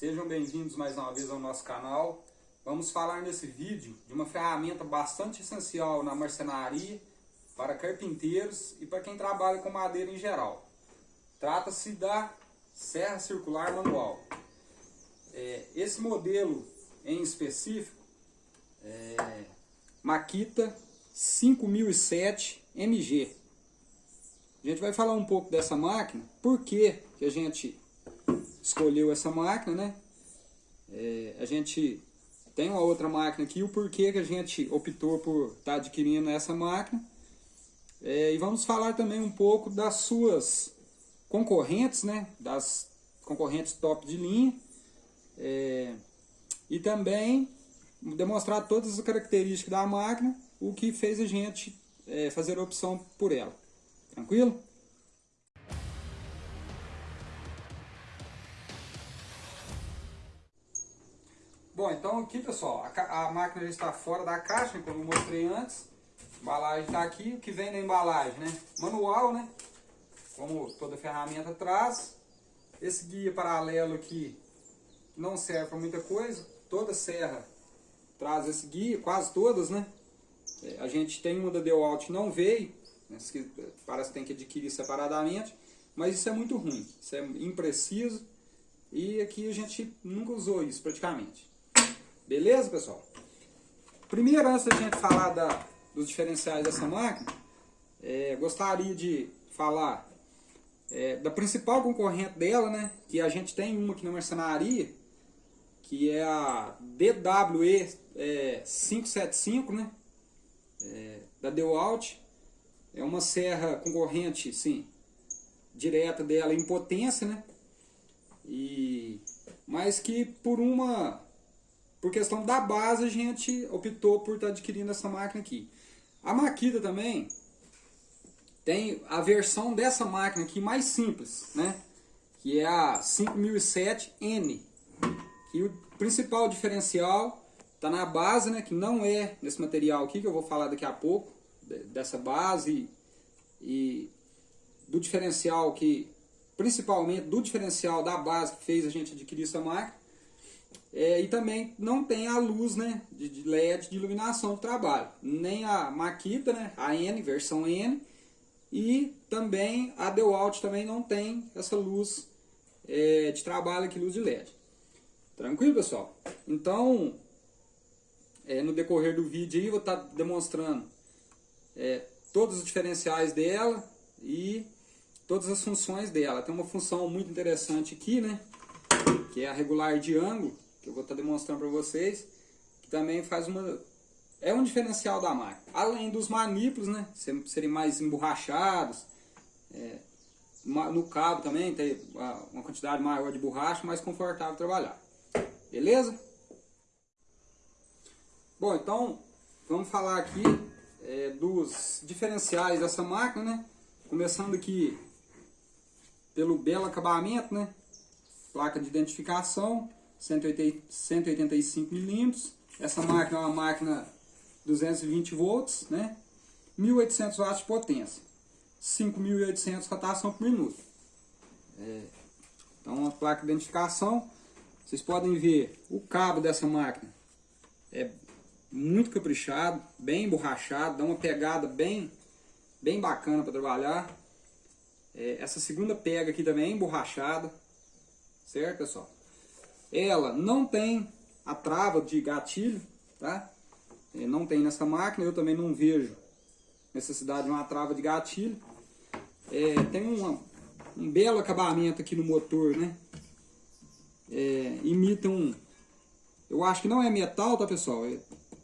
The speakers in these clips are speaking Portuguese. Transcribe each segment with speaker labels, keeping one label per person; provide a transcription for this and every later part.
Speaker 1: Sejam bem-vindos mais uma vez ao nosso canal. Vamos falar nesse vídeo de uma ferramenta bastante essencial na marcenaria para carpinteiros e para quem trabalha com madeira em geral. Trata-se da serra circular manual. É, esse modelo em específico é Makita 5007 MG. A gente vai falar um pouco dessa máquina, por que, que a gente escolheu essa máquina, né? É, a gente tem uma outra máquina aqui, o porquê que a gente optou por estar tá adquirindo essa máquina. É, e vamos falar também um pouco das suas concorrentes, né? Das concorrentes top de linha. É, e também demonstrar todas as características da máquina, o que fez a gente é, fazer a opção por ela. Tranquilo? Bom, então aqui pessoal, a, a, máquina já está fora da caixa, como eu mostrei antes. A embalagem está aqui, o que vem na embalagem, né? Manual, né? Como toda ferramenta traz. Esse guia paralelo aqui não serve para muita coisa. Toda serra traz esse guia, quase todas, né? É, a gente tem uma da DeWalt não veio, né? parece que tem que adquirir separadamente, mas isso é muito ruim, isso é impreciso e aqui a gente nunca usou isso praticamente. Beleza, pessoal? Primeiro, antes da gente falar da, dos diferenciais dessa máquina, é, gostaria de falar é, da principal concorrente dela, né? Que a gente tem uma aqui na marcenaria, que é a DWE é, 575, né? É, da DeWalt. É uma serra concorrente, sim, direta dela em potência, né? E, mas que por uma por questão da base, a gente optou por estar tá adquirindo essa máquina aqui. A Makita também tem a versão dessa máquina aqui mais simples, né? Que é a 5007N. Que o principal diferencial está na base, né? Que não é nesse material aqui, que eu vou falar daqui a pouco. Dessa base e do diferencial que... Principalmente do diferencial da base que fez a gente adquirir essa máquina. É, e também não tem a luz né, de, de, LED de iluminação do trabalho. Nem a Makita, né, a N, versão N. E também a DeWalt também não tem essa luz é, de trabalho aqui, luz de LED. Tranquilo, pessoal? Então, é, no decorrer do vídeo aí, vou estar tá demonstrando é, todos os diferenciais dela e todas as funções dela. Tem uma função muito interessante aqui, né? Que é a regular de ângulo que eu vou estar demonstrando para vocês, que também faz uma... É um diferencial da máquina. Além dos manípulos, né, serem mais emborrachados, é, no cabo também tem uma quantidade maior de borracha, mais confortável trabalhar. Beleza? Bom, então vamos falar aqui é, dos diferenciais dessa máquina, né? Começando aqui pelo belo acabamento, né? Placa de identificação, 185 milímetros. Essa máquina é uma máquina 220 volts, né? 1800 watts de potência, 5.800 rotação por minuto. É, então, uma placa de identificação. Vocês podem ver o cabo dessa máquina é muito caprichado, bem borrachado, dá uma pegada bem, bem bacana para trabalhar. É, essa segunda pega aqui também é emborrachada, certo pessoal? Ela não tem a trava de gatilho, tá? É, não tem nessa máquina, eu também não vejo necessidade de uma trava de gatilho. É, tem um belo acabamento aqui no motor, né? É, imita um... Eu acho que não é metal, tá pessoal? É,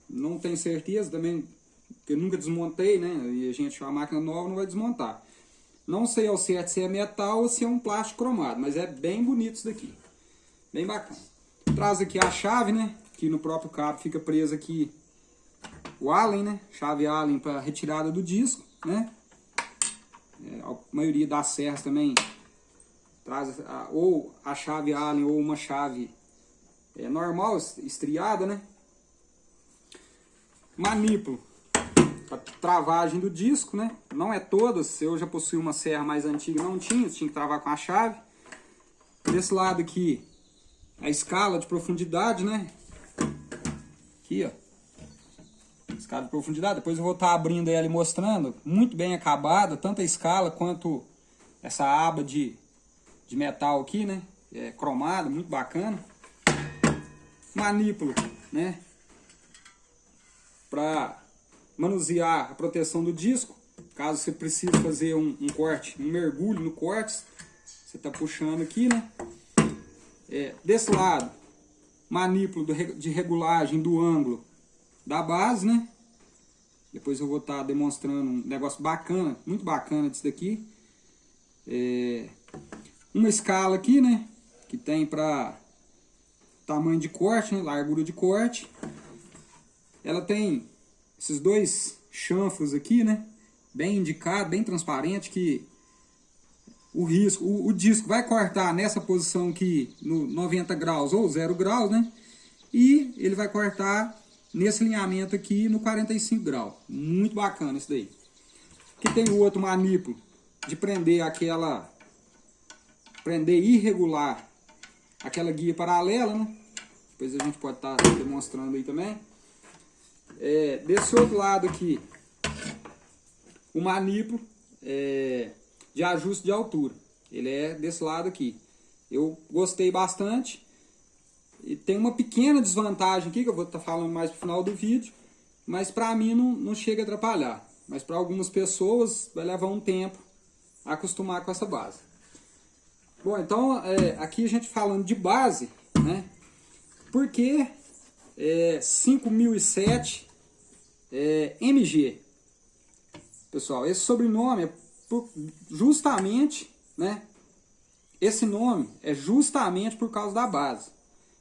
Speaker 1: não tenho certeza também, porque eu nunca desmontei, né? E a gente, a máquina nova, não vai desmontar. Não sei ao certo se é metal ou se é um plástico cromado, mas é bem bonito isso daqui. Bem bacana. Traz aqui a chave, né? Que no próprio cabo fica preso aqui o Allen, né? Chave Allen para retirada do disco, né? É, a maioria das serras também traz a, ou a chave Allen ou uma chave é, normal, estriada, né? Manípulo para travagem do disco, né? Não é todas, eu já possuí uma serra mais antiga, não tinha, tinha que travar com a chave. Desse lado aqui a escala de profundidade, né? Aqui, ó. Escala de profundidade. Depois eu vou estar tá abrindo ela e mostrando. Muito bem acabada, tanto a escala quanto essa aba de, de metal aqui, né? É, cromada, muito bacana. Manípulo, né? Para manusear a proteção do disco. Caso você precise fazer um, um corte, um mergulho no corte, você está puxando aqui, né? É, desse lado, manípulo de regulagem do ângulo da base, né? Depois eu vou estar tá demonstrando um negócio bacana, muito bacana disso daqui. É, uma escala aqui, né? Que tem para tamanho de corte, né? largura de corte. Ela tem esses dois chanfros aqui, né? Bem indicado, bem transparente, que o risco, o, o, disco vai cortar nessa posição aqui no 90 graus ou 0 graus, né? E ele vai cortar nesse alinhamento aqui no 45 graus. Muito bacana isso daí. Aqui tem o outro manípulo de prender aquela, prender irregular aquela guia paralela, né? Depois a gente pode estar tá demonstrando aí também. É, desse outro lado aqui, o manípulo, é, de ajuste de altura. Ele é desse lado aqui. Eu gostei bastante. E tem uma pequena desvantagem aqui, que eu vou estar tá falando mais no final do vídeo. Mas para mim não, não chega a atrapalhar. Mas para algumas pessoas vai levar um tempo acostumar com essa base. Bom, então é, aqui a gente falando de base, né? Porque é, 5007 é, MG. Pessoal, esse sobrenome é por, justamente, né? Esse nome é justamente por causa da base.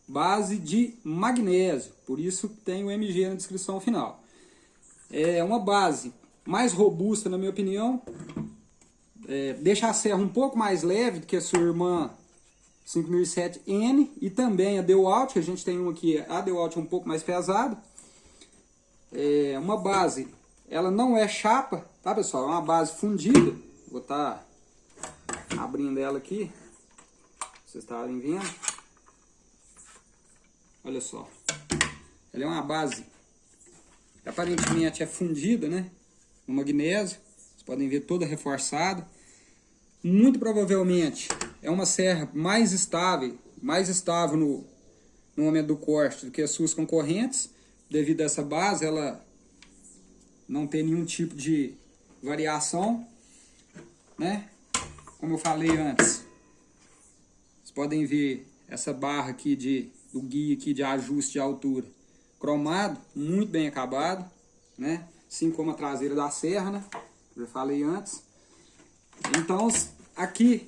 Speaker 1: Base de magnésio, por isso tem o MG na descrição final. É uma base mais robusta, na minha opinião. É, deixa a serra um pouco mais leve do que a sua irmã 5007N e também a Dewalt, que a gente tem um aqui, a Dewalt é um pouco mais pesada. É uma base, ela não é chapa, Tá, pessoal? É uma base fundida. Vou estar tá abrindo ela aqui. Vocês estarem vendo. Olha só. Ela é uma base que aparentemente é fundida, né? No magnésio. Vocês podem ver toda reforçada. Muito provavelmente é uma serra mais estável, mais estável no, no momento do corte do que as suas concorrentes. Devido a essa base, ela não tem nenhum tipo de variação, né? Como eu falei antes, vocês podem ver essa barra aqui de, do guia aqui de ajuste de altura, cromado, muito bem acabado, né? Assim como a traseira da serra, né? Já falei antes. Então, aqui,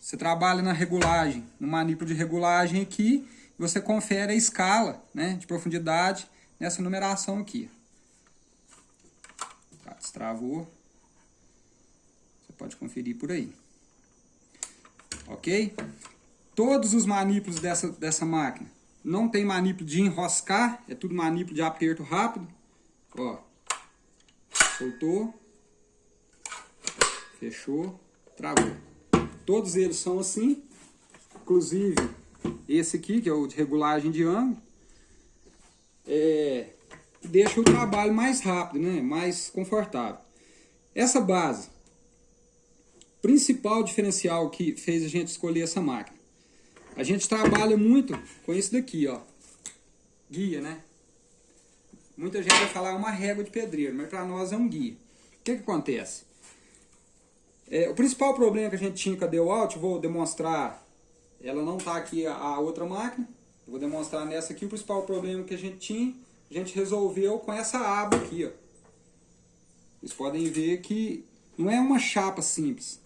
Speaker 1: você trabalha na regulagem, no manípulo de regulagem aqui, você confere a escala, né, de profundidade nessa numeração aqui. Tá, destravou pode conferir por aí. Ok? Todos os manípulos dessa, dessa máquina. Não tem manípulo de enroscar, é tudo manípulo de aperto rápido. Ó, soltou, fechou, travou. Todos eles são assim, inclusive esse aqui, que é o de regulagem de ângulo. É, deixa o trabalho mais rápido, né? mais confortável. Essa base, principal diferencial que fez a gente escolher essa máquina. A gente trabalha muito com isso daqui, ó. Guia, né? Muita gente vai falar uma régua de pedreiro, mas para nós é um guia. O que, que acontece? É, o principal problema que a gente tinha com a DeWalt, vou demonstrar, ela não está aqui a, a, outra máquina, vou demonstrar nessa aqui o principal problema que a gente tinha, a gente resolveu com essa aba aqui, ó. Vocês podem ver que não é uma chapa simples,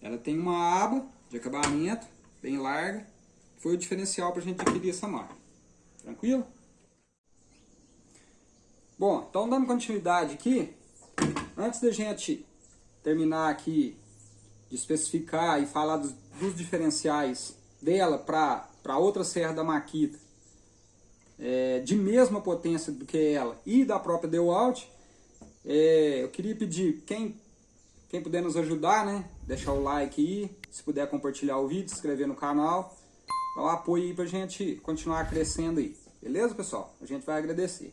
Speaker 1: ela tem uma aba de acabamento bem larga. Foi o diferencial para a gente adquirir essa máquina. Tranquilo? Bom, então dando continuidade aqui, antes da gente terminar aqui de especificar e falar dos, dos diferenciais dela para outra serra da Makita, é, de mesma potência do que ela e da própria DeWalt, é, eu queria pedir, quem quem puder nos ajudar, né? Deixar o like aí, se puder compartilhar o vídeo, se inscrever no canal. dar um apoio aí pra gente continuar crescendo aí. Beleza, pessoal? A gente vai agradecer.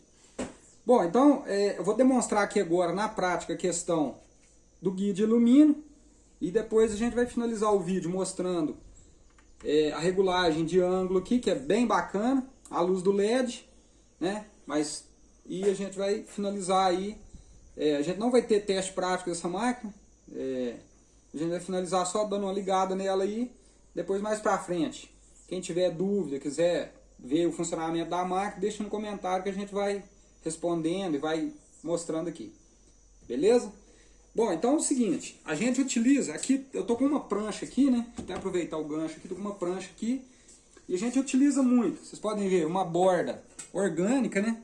Speaker 1: Bom, então é, eu vou demonstrar aqui agora na prática a questão do guia de alumínio e depois a gente vai finalizar o vídeo mostrando é, a regulagem de ângulo aqui, que é bem bacana, a luz do LED, né? Mas, e a gente vai finalizar aí, é, a gente não vai ter teste prático dessa máquina, é, a gente vai finalizar só dando uma ligada nela aí, depois mais pra frente. Quem tiver dúvida, quiser ver o funcionamento da máquina, deixa no comentário que a gente vai respondendo e vai mostrando aqui. Beleza? Bom, então é o seguinte, a gente utiliza, aqui eu tô com uma prancha aqui, né? Vou até aproveitar o gancho aqui, tô com uma prancha aqui. E a gente utiliza muito, vocês podem ver, uma borda orgânica, né?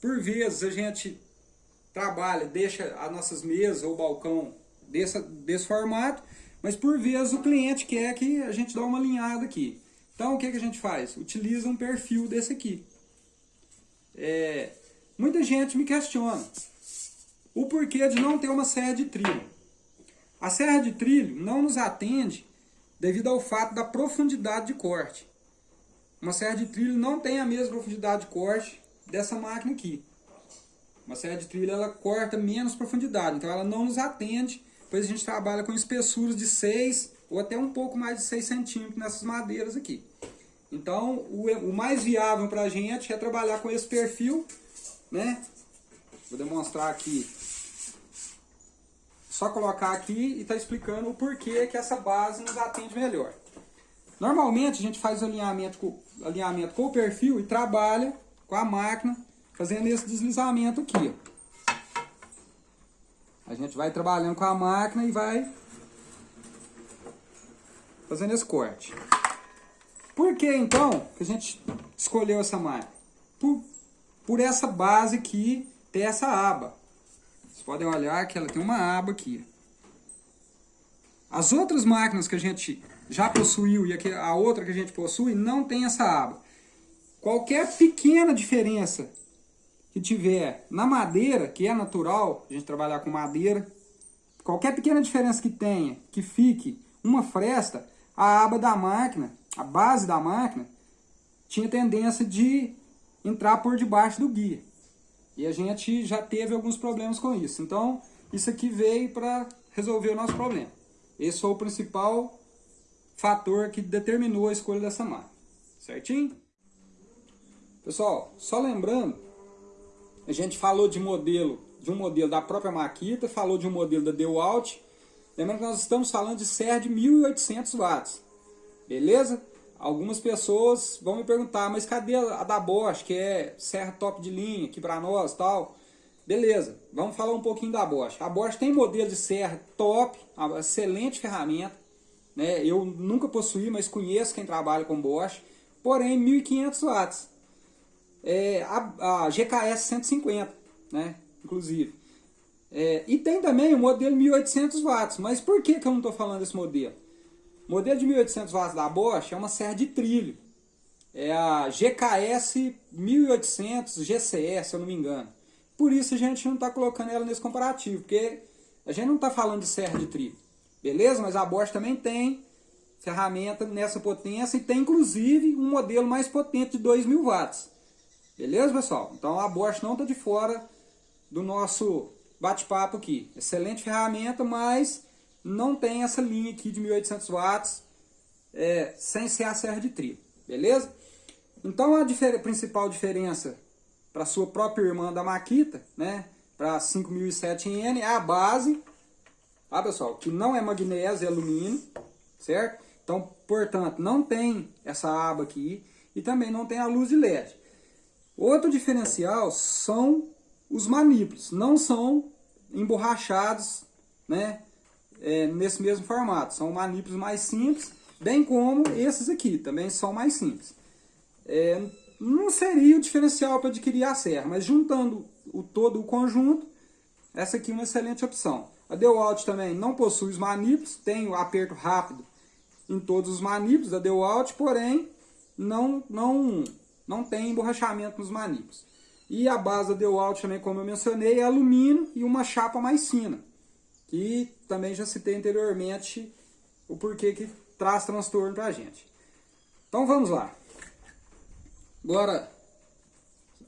Speaker 1: Por vezes a gente trabalha, deixa as nossas mesas ou balcão desse, desse formato, mas por vezes o cliente quer que a gente dá uma alinhada aqui. Então o que, que a gente faz? Utiliza um perfil desse aqui. É, muita gente me questiona o porquê de não ter uma serra de trilho. A serra de trilho não nos atende devido ao fato da profundidade de corte. Uma serra de trilho não tem a mesma profundidade de corte dessa máquina aqui. Uma serra de trilho ela corta menos profundidade, então ela não nos atende, pois a gente trabalha com espessuras de 6 ou até um pouco mais de 6 centímetros nessas madeiras aqui. Então, o, o mais viável para a gente é trabalhar com esse perfil, né? Vou demonstrar aqui. Só colocar aqui e está explicando o porquê que essa base nos atende melhor. Normalmente a gente faz alinhamento com, alinhamento com o perfil e trabalha com a máquina fazendo esse deslizamento aqui. A gente vai trabalhando com a máquina e vai fazendo esse corte. Por que então que a gente escolheu essa máquina? Por, por essa base aqui ter essa aba. Vocês podem olhar que ela tem uma aba aqui. As outras máquinas que a gente já possuiu e a outra que a gente possui não tem essa aba. Qualquer pequena diferença que tiver na madeira, que é natural, a gente trabalhar com madeira, qualquer pequena diferença que tenha, que fique uma fresta, a aba da máquina a base da máquina tinha tendência de entrar por debaixo do guia. E a gente já teve alguns problemas com isso. Então, isso aqui veio para resolver o nosso problema. Esse foi o principal fator que determinou a escolha dessa máquina. Certinho? Pessoal, só lembrando, a gente falou de modelo, de um modelo da própria Makita, falou de um modelo da DeWalt. Lembrando que nós estamos falando de serra de 1800 watts. Beleza? Algumas pessoas vão me perguntar, mas cadê a da Bosch, que é serra top de linha aqui para nós tal? Beleza, vamos falar um pouquinho da Bosch. A Bosch tem modelo de serra top, excelente ferramenta. Né? Eu nunca possuí, mas conheço quem trabalha com Bosch. Porém, 1500 watts. É, a, a GKS 150, né? inclusive. É, e tem também o modelo 1800 watts. Mas por que, que eu não estou falando desse modelo? O modelo de 1800 watts da Bosch é uma serra de trilho. É a GKS 1800 GCS, se eu não me engano. Por isso a gente não está colocando ela nesse comparativo, porque a gente não está falando de serra de trilho. Beleza? Mas a Bosch também tem ferramenta nessa potência e tem inclusive um modelo mais potente de 2000 watts. Beleza, pessoal? Então a Bosch não está de fora do nosso bate-papo aqui. Excelente ferramenta, mas não tem essa linha aqui de 1800 watts é, sem ser a serra de trilho, beleza? Então a difer principal diferença para sua própria irmã da Makita, né, para 5007N é a base, tá pessoal, que não é magnésio, é alumínio, certo? Então, portanto, não tem essa aba aqui e também não tem a luz de LED. Outro diferencial são os manípulos, não são emborrachados, né, é, nesse mesmo formato. São manípulos mais simples, bem como esses aqui, também são mais simples. É, não seria o diferencial para adquirir a serra, mas juntando o todo o conjunto, essa aqui é uma excelente opção. A DeWalt também não possui os manípulos, tem o aperto rápido em todos os manípulos da DeWalt, porém não, não, não tem emborrachamento nos manípulos. E a base da DeWalt também, como eu mencionei, é alumínio e uma chapa mais fina. Que também já citei anteriormente o porquê que traz transtorno para a gente. Então vamos lá. Agora,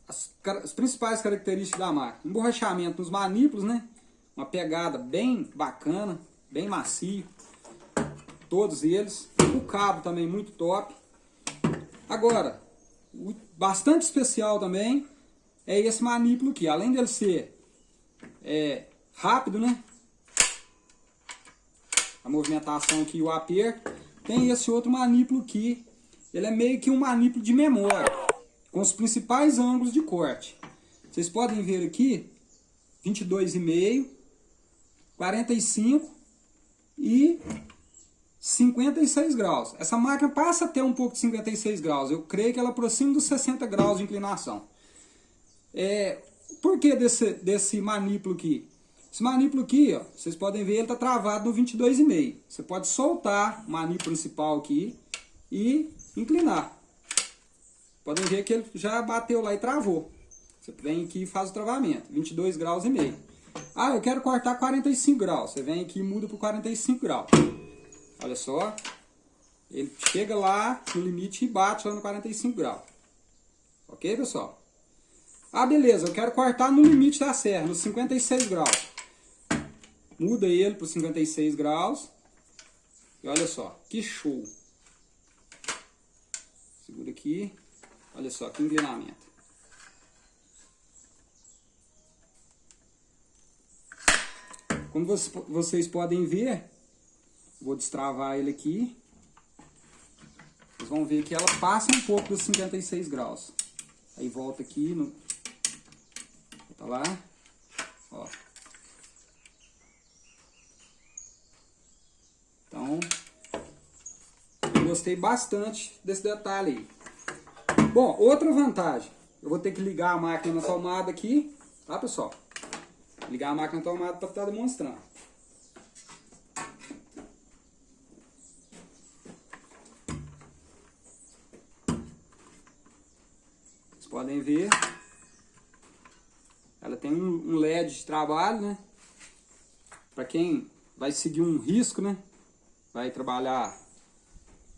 Speaker 1: as, as, principais características da máquina. Emborrachamento nos manípulos, né? Uma pegada bem bacana, bem macio. Todos eles. O cabo também muito top. Agora, bastante especial também é esse manípulo aqui. Além dele ser é, rápido, né? A movimentação aqui, o aperto. Tem esse outro manípulo aqui. Ele é meio que um manípulo de memória. Com os principais ângulos de corte. Vocês podem ver aqui. 22,5. 45 e 56 graus. Essa máquina passa a ter um pouco de 56 graus. Eu creio que ela aproxima dos 60 graus de inclinação. É, por que desse, desse manípulo aqui? Esse manípulo aqui, ó, vocês podem ver, ele está travado no 22,5. Você pode soltar o manípulo principal aqui e inclinar. Podem ver que ele já bateu lá e travou. Você vem aqui e faz o travamento, 22 graus e meio. Ah, eu quero cortar 45 graus. Você vem aqui e muda para 45 graus. Olha só. Ele chega lá no limite e bate lá no 45 graus. Ok, pessoal? Ah, beleza. Eu quero cortar no limite da serra, nos 56 graus. Muda ele para 56 graus. E olha só, que show. Segura aqui. Olha só, que inclinamento. Como vocês podem ver, Vou destravar ele aqui. Vocês vão ver que ela passa um pouco dos 56 graus. Aí volta aqui no... Volta lá. Ó. Então, gostei bastante desse detalhe aí. Bom, outra vantagem. Eu vou ter que ligar a máquina na tomada aqui, tá pessoal? Ligar a máquina na tomada para estar demonstrando. Podem ver. Ela tem um, LED de trabalho, né? Para quem vai seguir um risco, né? Vai trabalhar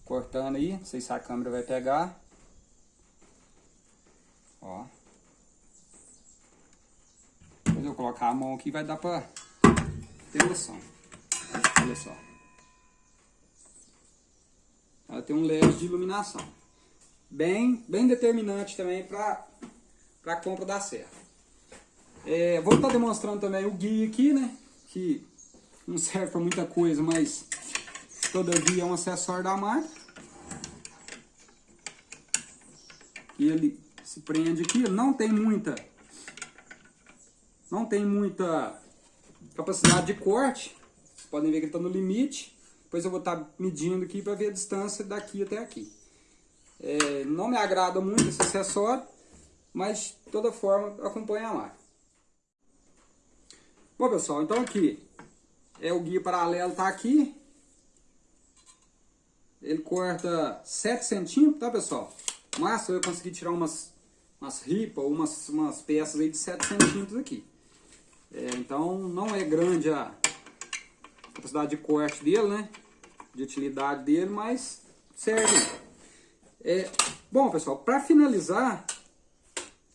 Speaker 1: cortando aí. Não sei se a câmera vai pegar. Ó. Depois eu colocar a mão aqui vai dar para ter noção. Olha só. Ela tem um LED de iluminação bem, bem determinante também para a compra da serra. É, vou estar tá demonstrando também o guia aqui, né? Que não serve para muita coisa, mas todavia é um acessório da máquina. E ele se prende aqui, não tem muita não tem muita capacidade de corte. Vocês podem ver que ele está no limite. Depois eu vou estar medindo aqui para ver a distância daqui até aqui. É, não me agrada muito esse acessório, mas de toda forma acompanha máquina. Bom pessoal, então aqui é o guia paralelo tá aqui. Ele corta 7 centímetros, tá pessoal? Mas eu consegui tirar umas, umas ripas, umas, umas peças aí de 7 centímetros aqui. É, então não é grande a capacidade de corte dele, né? De utilidade dele, mas serve. É, bom, pessoal, para finalizar,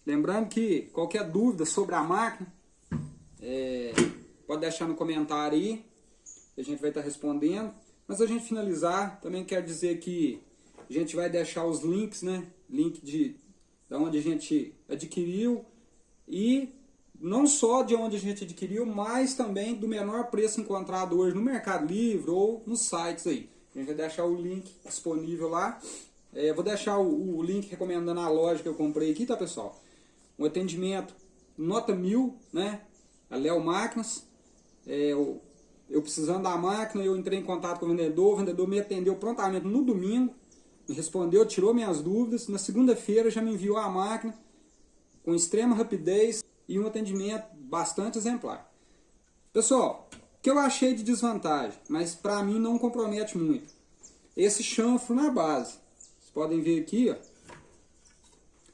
Speaker 1: lembrando que qualquer dúvida sobre a máquina, é, pode deixar no comentário aí, a gente vai estar tá respondendo. Mas a gente finalizar, também quer dizer que a gente vai deixar os links, né? Link de, de onde a gente adquiriu e não só de onde a gente adquiriu, mas também do menor preço encontrado hoje no Mercado Livre ou nos sites aí. A gente vai deixar o link disponível lá. É, vou deixar o, o, link recomendando a loja que eu comprei aqui, tá pessoal? Um atendimento nota mil, né? A Léo Máquinas. É, eu, eu precisando da máquina, eu entrei em contato com o vendedor, o vendedor me atendeu prontamente no domingo, me respondeu, tirou minhas dúvidas. Na segunda-feira já me enviou a máquina com extrema rapidez e um atendimento bastante exemplar. Pessoal, o que eu achei de desvantagem, mas para mim não compromete muito. Esse chanfro na base podem ver aqui, ó.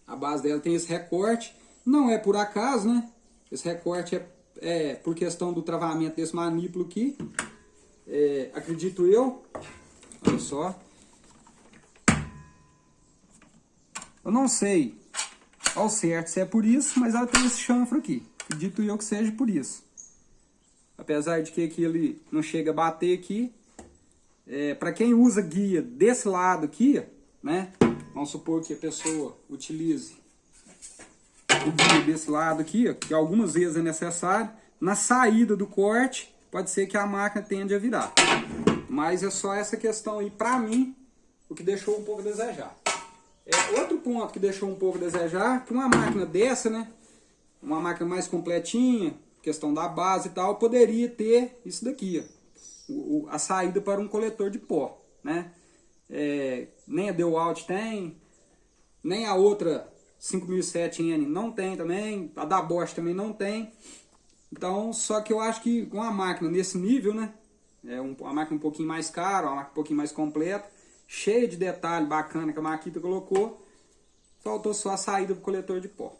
Speaker 1: A base dela tem esse recorte. Não é por acaso, né? Esse recorte é, é por questão do travamento desse manípulo aqui. É, acredito eu. Olha só. Eu não sei ao certo se é por isso, mas ela tem esse chanfro aqui. Acredito eu que seja por isso. Apesar de que aqui ele não chega a bater aqui. É, para quem usa guia desse lado aqui, né? Vamos supor que a pessoa utilize desse lado aqui, ó, que algumas vezes é necessário. Na saída do corte, pode ser que a máquina tende a virar. Mas é só essa questão aí, para mim, o que deixou um pouco a desejar. É, outro ponto que deixou um pouco a desejar, que uma máquina dessa, né? Uma máquina mais completinha, questão da base e tal, poderia ter isso daqui, ó, a saída para um coletor de pó, né? É, nem a Dewalt tem, nem a outra 5007N não tem também, a da Bosch também não tem. Então, só que eu acho que com a máquina nesse nível, né? É uma máquina um pouquinho mais cara, uma máquina um pouquinho mais completa, cheia de detalhe bacana que a Makita colocou, faltou só a saída do coletor de pó.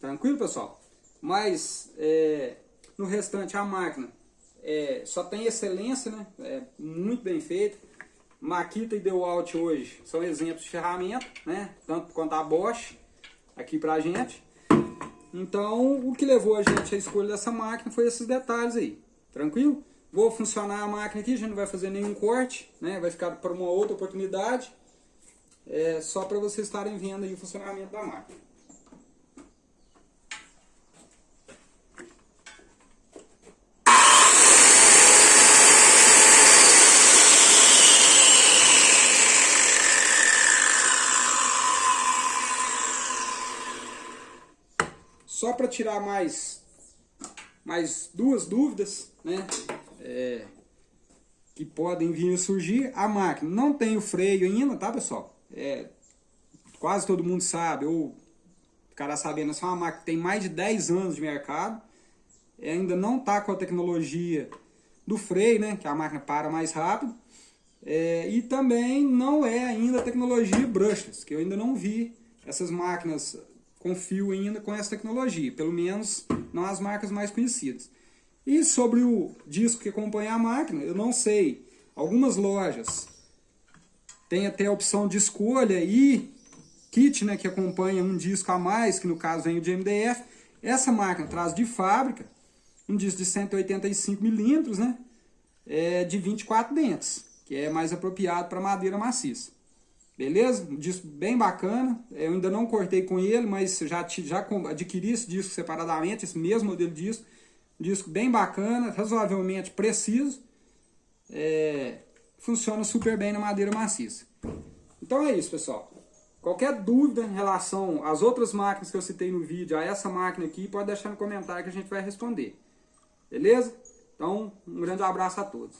Speaker 1: Tranquilo, pessoal? Mas, é, no restante, a máquina é, só tem excelência, né? É muito bem feita. Makita e Dewalt hoje são exemplos de ferramenta, né? Tanto quanto a Bosch aqui pra gente. Então, o que levou a gente à escolha dessa máquina foi esses detalhes aí. Tranquilo? Vou funcionar a máquina aqui, a gente não vai fazer nenhum corte, né? Vai ficar para uma outra oportunidade. É só para vocês estarem vendo aí o funcionamento da máquina. Só para tirar mais, mais duas dúvidas, né? É, que podem vir a surgir. A máquina não tem o freio ainda, tá pessoal? É, quase todo mundo sabe, ou ficará sabendo, essa é uma máquina que tem mais de 10 anos de mercado. É, ainda não está com a tecnologia do freio, né? Que a máquina para mais rápido. É, e também não é ainda a tecnologia brushless, que eu ainda não vi essas máquinas confio ainda com essa tecnologia, pelo menos não as marcas mais conhecidas. E sobre o disco que acompanha a máquina, eu não sei. Algumas lojas têm até a opção de escolha e kit né, que acompanha um disco a mais, que no caso vem o de MDF. Essa máquina traz de fábrica um disco de 185 milímetros, né, é de 24 dentes, que é mais apropriado para madeira maciça. Beleza? Um disco bem bacana. Eu ainda não cortei com ele, mas já, já adquiri esse disco separadamente, esse mesmo modelo de disco. Um disco bem bacana, razoavelmente preciso. É, funciona super bem na madeira maciça. Então é isso, pessoal. Qualquer dúvida em relação às outras máquinas que eu citei no vídeo, a essa máquina aqui, pode deixar no comentário que a gente vai responder. Beleza? Então, um grande abraço a todos.